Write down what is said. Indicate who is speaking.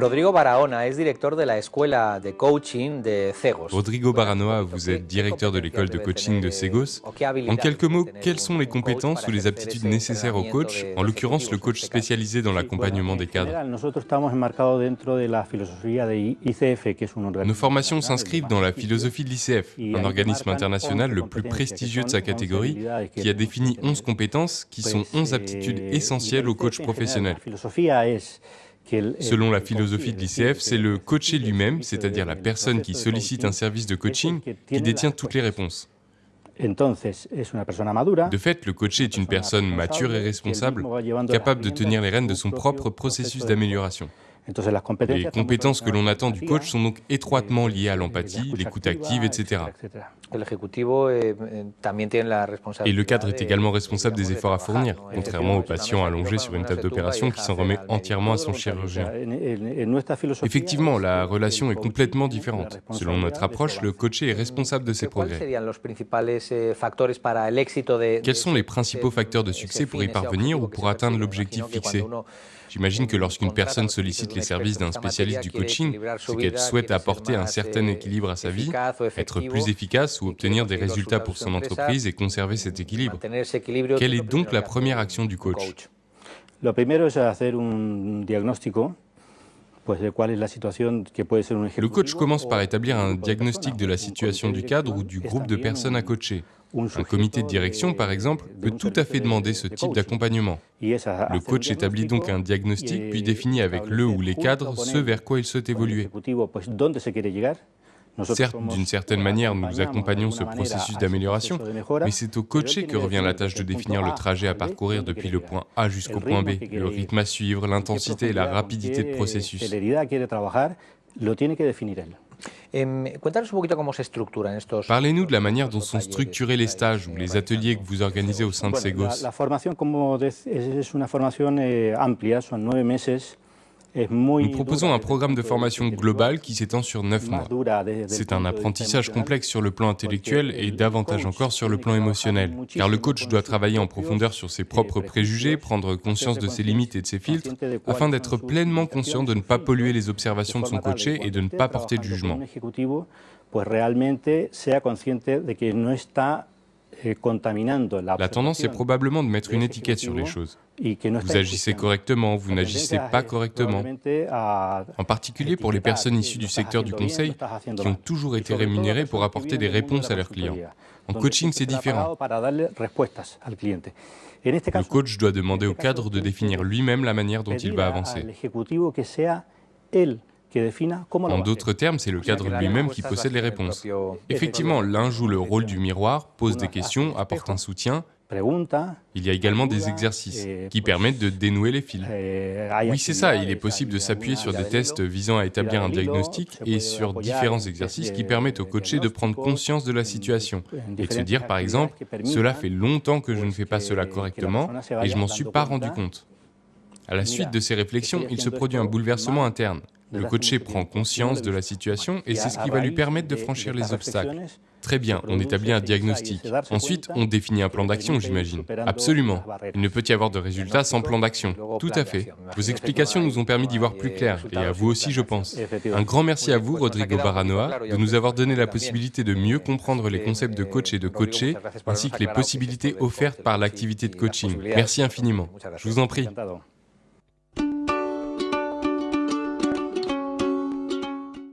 Speaker 1: Rodrigo Barahona est directeur de la escuela de coaching de Cegos.
Speaker 2: Rodrigo Baranoa, vous êtes directeur de l'école de coaching de Segos. En quelques mots, quelles sont les compétences ou les aptitudes nécessaires au coach, en l'occurrence le coach spécialisé dans l'accompagnement des cadres Nos formations s'inscrivent dans la philosophie de l'ICF, un organisme international le plus prestigieux de sa catégorie, qui a défini 11 compétences qui sont 11 aptitudes essentielles au coach professionnel. Selon la philosophie de l'ICF, c'est le coaché lui-même, c'est-à-dire la personne qui sollicite un service de coaching, qui détient toutes les réponses. De fait, le coaché est une personne mature et responsable, capable de tenir les rênes de son propre processus d'amélioration. Les compétences que l'on attend du coach sont donc étroitement liées à l'empathie, l'écoute active, etc. Et le cadre est également responsable des efforts à fournir, contrairement au patient allongé sur une table d'opération qui s'en remet entièrement à son chirurgien. Effectivement, la relation est complètement différente. Selon notre approche, le coaché est responsable de ses progrès? Quels sont les principaux facteurs de succès pour y parvenir ou pour atteindre l'objectif fixé J'imagine que lorsqu'une personne sollicite les services d'un spécialiste du coaching, c'est qu'elle souhaite apporter un certain équilibre à sa vie, être plus efficace ou obtenir des résultats pour son entreprise et conserver cet équilibre. Quelle est donc la première action du coach? Le coach commence par établir un diagnostic de la situation du cadre ou du groupe de personnes à coacher. Un comité de direction, par exemple, peut tout à fait demander ce type d'accompagnement. Le coach établit donc un diagnostic, puis définit avec le ou les cadres ce vers quoi il souhaite évoluer. Certes, d'une certaine manière, nous accompagnons ce processus d'amélioration, mais c'est au coaché que revient la tâche de définir le trajet à parcourir depuis le point A jusqu'au point B, le rythme à suivre, l'intensité et la rapidité de processus. Parlez-nous de la manière dont sont structurés les stages ou les ateliers que vous organisez au sein de Segos. Nous proposons un programme de formation global qui s'étend sur 9 mois. C'est un apprentissage complexe sur le plan intellectuel et davantage encore sur le plan émotionnel, car le coach doit travailler en profondeur sur ses propres préjugés, prendre conscience de ses limites et de ses filtres, afin d'être pleinement conscient de ne pas polluer les observations de son coaché et de ne pas porter de jugement. La tendance est probablement de mettre une étiquette sur les choses. Vous agissez correctement, vous n'agissez pas correctement. En particulier pour les personnes issues du secteur du conseil qui ont toujours été rémunérées pour apporter des réponses à leurs clients. En coaching, c'est différent. Le coach doit demander au cadre de définir lui-même la manière dont il va avancer. En d'autres termes, c'est le cadre lui-même qui possède les réponses. Effectivement, l'un joue le rôle du miroir, pose des questions, apporte un soutien. Il y a également des exercices qui permettent de dénouer les fils. Oui, c'est ça, il est possible de s'appuyer sur des tests visant à établir un diagnostic et sur différents exercices qui permettent au coaché de prendre conscience de la situation et de se dire, par exemple, cela fait longtemps que je ne fais pas cela correctement et je m'en suis pas rendu compte. À la suite de ces réflexions, il se produit un bouleversement interne. Le coaché prend conscience de la situation et c'est ce qui va lui permettre de franchir les obstacles. Très bien, on établit un diagnostic. Ensuite, on définit un plan d'action, j'imagine. Absolument. Il ne peut y avoir de résultat sans plan d'action. Tout à fait. Vos explications nous ont permis d'y voir plus clair, et à vous aussi, je pense. Un grand merci à vous, Rodrigo Baranoa, de nous avoir donné la possibilité de mieux comprendre les concepts de coach et de coacher, ainsi que les possibilités offertes par l'activité de coaching. Merci infiniment. Je vous en prie.